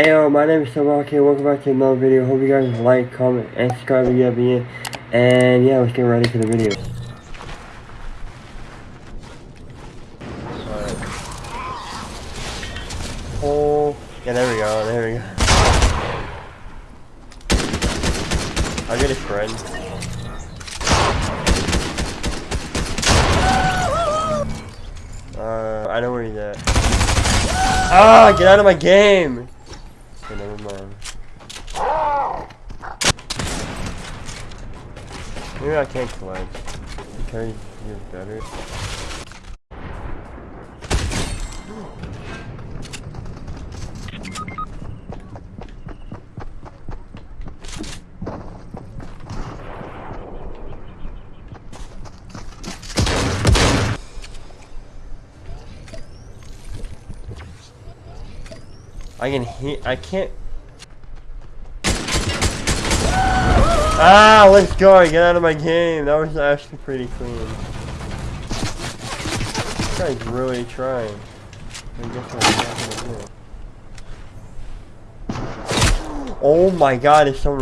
Hey yo, my name is Sabaki. Welcome back to another video. Hope you guys like, comment, and subscribe if you haven't yet. And yeah, let's get ready for the video. Oh, yeah, there we go, there we go. I'll get his friend. Uh, I know where he's at. Ah, get out of my game! Okay, never mind. Maybe I can't. Can I do better? I can hit. I can't. Ah, let's go. Get out of my game. That was actually pretty clean. This guy's really trying. Oh my god, it's someone